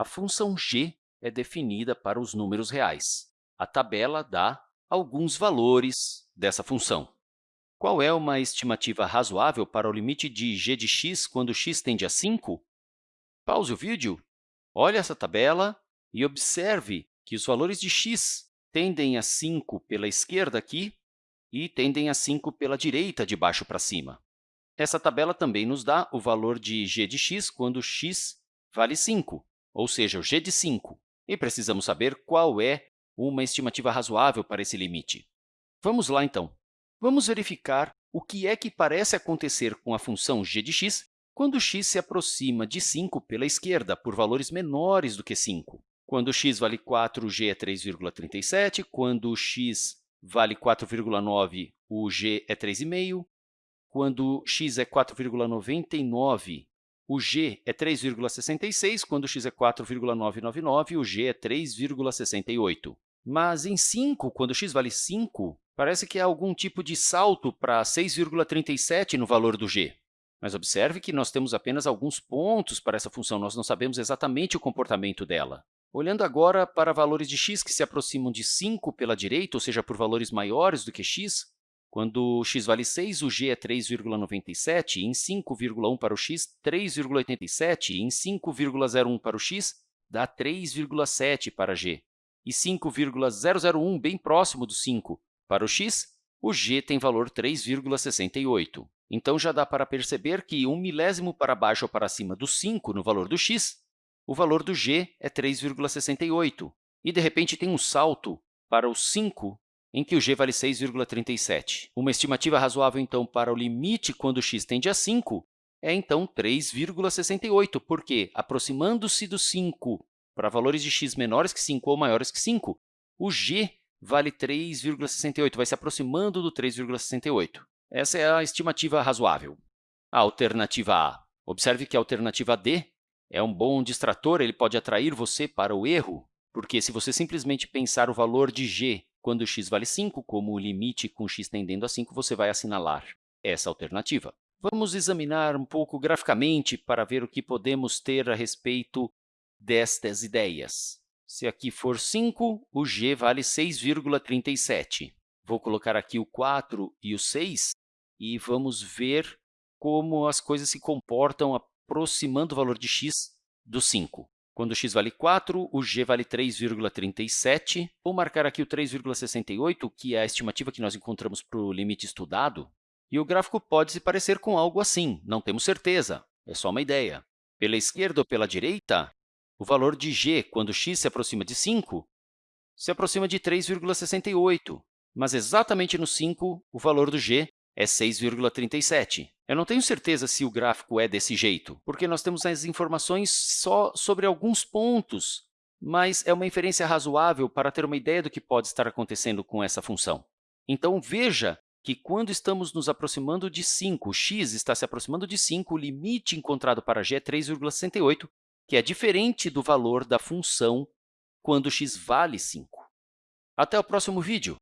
A função g é definida para os números reais. A tabela dá alguns valores dessa função. Qual é uma estimativa razoável para o limite de g de x quando x tende a 5? Pause o vídeo, olhe essa tabela e observe que os valores de x tendem a 5 pela esquerda aqui e tendem a 5 pela direita, de baixo para cima. Essa tabela também nos dá o valor de g de x quando x vale 5, ou seja, o g de 5. E precisamos saber qual é uma estimativa razoável para esse limite. Vamos lá, então. Vamos verificar o que é que parece acontecer com a função g de x quando x se aproxima de 5 pela esquerda, por valores menores do que 5. Quando x vale 4, o g é 3,37. Quando x vale 4,9, o g é 3,5. Quando x é 4,99, o g é 3,66. Quando x é 4,999, o g é 3,68. Mas em 5, quando x vale 5, parece que há algum tipo de salto para 6,37 no valor do g. Mas observe que nós temos apenas alguns pontos para essa função, nós não sabemos exatamente o comportamento dela. Olhando agora para valores de x que se aproximam de 5 pela direita, ou seja, por valores maiores do que x, quando x vale 6, o g é 3,97, em 5,1 para o x, 3,87, em 5,01 para o x, dá 3,7 para g. E 5,001, bem próximo do 5, para o x, o g tem valor 3,68. Então, já dá para perceber que um milésimo para baixo ou para cima do 5 no valor do x, o valor do g é 3,68. E, de repente, tem um salto para o 5 em que o g vale 6,37. Uma estimativa razoável, então, para o limite quando x tende a 5 é, então, 3,68, porque, aproximando-se do 5 para valores de x menores que 5 ou maiores que 5, o g vale 3,68, vai se aproximando do 3,68. Essa é a estimativa razoável. A alternativa A. Observe que a alternativa D é um bom distrator, ele pode atrair você para o erro, porque se você simplesmente pensar o valor de g quando x vale 5, como o limite com x tendendo a 5, você vai assinalar essa alternativa. Vamos examinar um pouco graficamente para ver o que podemos ter a respeito destas ideias. Se aqui for 5, o g vale 6,37. Vou colocar aqui o 4 e o 6 e vamos ver como as coisas se comportam aproximando o valor de x do 5. Quando x vale 4, o g vale 3,37. Vou marcar aqui o 3,68, que é a estimativa que nós encontramos para o limite estudado. E o gráfico pode se parecer com algo assim, não temos certeza, é só uma ideia. Pela esquerda ou pela direita, o valor de g, quando x se aproxima de 5, se aproxima de 3,68, mas exatamente no 5, o valor do g é 6,37. Eu não tenho certeza se o gráfico é desse jeito, porque nós temos as informações só sobre alguns pontos, mas é uma inferência razoável para ter uma ideia do que pode estar acontecendo com essa função. Então, veja que quando estamos nos aproximando de 5, x está se aproximando de 5, o limite encontrado para g é 3,68, que é diferente do valor da função quando x vale 5. Até o próximo vídeo!